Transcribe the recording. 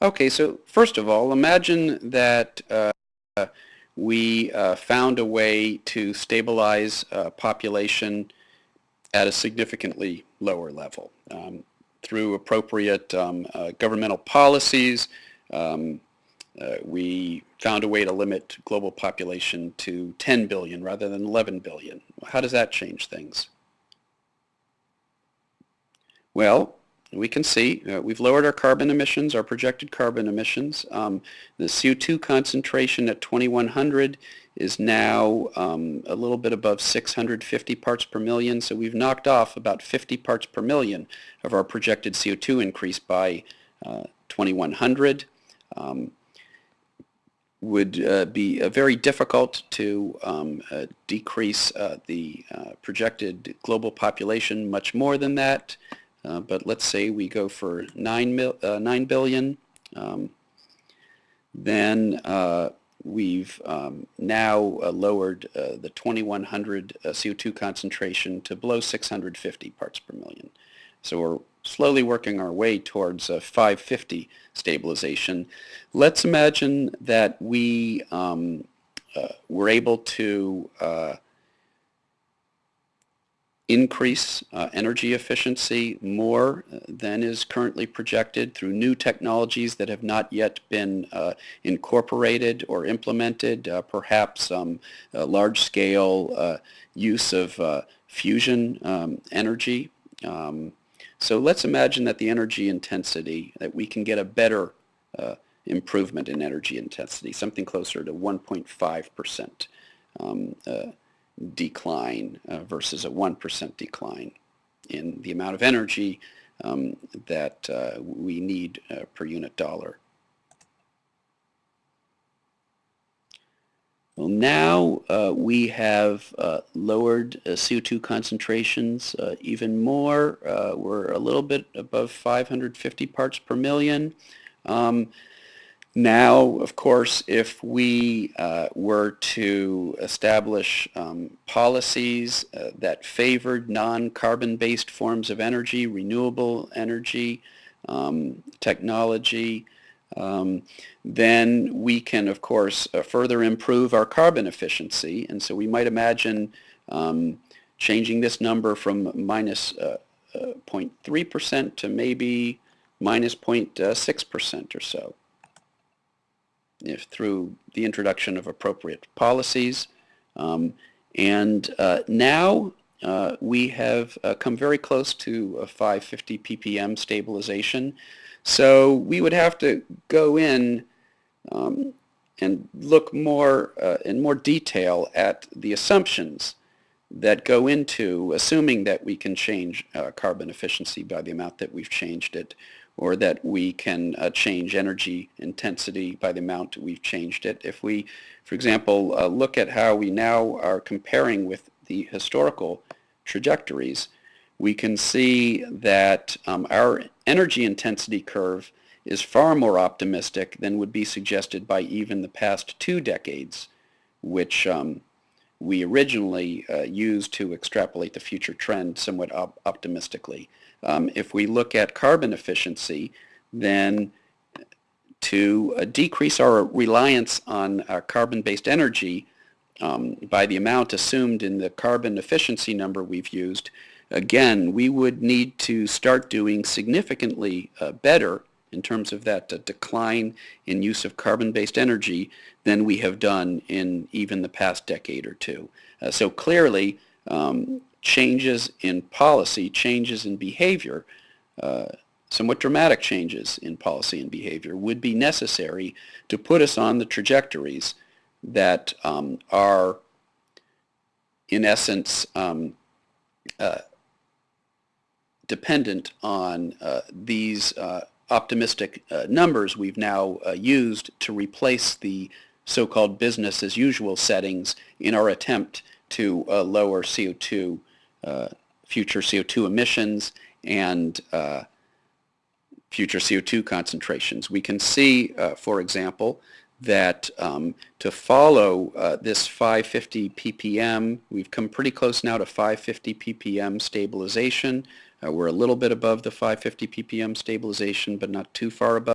Okay, so first of all, imagine that uh, we uh, found a way to stabilize uh, population at a significantly lower level um, through appropriate um, uh, governmental policies. Um, uh, we found a way to limit global population to 10 billion rather than 11 billion. How does that change things? Well, we can see uh, we've lowered our carbon emissions, our projected carbon emissions. Um, the CO2 concentration at 2100 is now um, a little bit above 650 parts per million, so we've knocked off about 50 parts per million of our projected CO2 increase by uh, 2100. Um, would uh, be uh, very difficult to um, uh, decrease uh, the projected global population much more than that. Uh, but let's say we go for 9, mil, uh, 9 billion, um, then uh, we've um, now uh, lowered uh, the 2100 CO2 concentration to below 650 parts per million. So we're slowly working our way towards a 550 stabilization. Let's imagine that we um, were able to increase uh, energy efficiency more uh, than is currently projected through new technologies that have not yet been uh, incorporated or implemented, uh, perhaps um, large-scale uh, use of uh, fusion um, energy. Um, so let's imagine that the energy intensity, that we can get a better improvement in energy intensity, something closer to 1.5 percent. Decline uh, versus a 1% decline in the amount of energy um, that uh, we need uh, per unit dollar. Well, now uh, we have uh, lowered uh, CO2 concentrations even more. we're a little bit above 550 parts per million. Um, now, of course, if we uh, were to establish um, policies uh, that favored non-carbon-based forms of energy, renewable energy, um, technology, um, then we can, of course, uh, further improve our carbon efficiency. And so we might imagine um, changing this number from minus 0.3% uh, uh, to maybe minus 0.6% or so if through the introduction of appropriate policies. Um, and uh, now uh, we have uh, come very close to a 550 ppm stabilization. So we would have to go in um, and look more uh, in more detail at the assumptions that go into assuming that we can change uh, carbon efficiency by the amount that we've changed it or that we can uh, change energy intensity by the amount we've changed it. If we, for example, uh, look at how we now are comparing with the historical trajectories, we can see that um, our energy intensity curve is far more optimistic than would be suggested by even the past two decades, which um, we originally uh, used to extrapolate the future trend somewhat op optimistically. Um, if we look at carbon efficiency, then to uh, decrease our reliance on uh, carbon-based energy um, by the amount assumed in the carbon efficiency number we've used, again, we would need to start doing significantly uh, better in terms of that uh, decline in use of carbon-based energy than we have done in even the past decade or two. Uh, so clearly, um, changes in policy, changes in behavior, uh, somewhat dramatic changes in policy and behavior would be necessary to put us on the trajectories that um, are in essence um, uh, dependent on uh, these optimistic uh, numbers we've now uh, used to replace the so-called business as usual settings in our attempt to uh, lower CO2, uh, future CO2 emissions and uh, future CO2 concentrations. We can see, uh, for example, that um, to follow this 550 ppm, we've come pretty close now to 550 ppm stabilization. Uh, we're a little bit above the 550 ppm stabilization, but not too far above.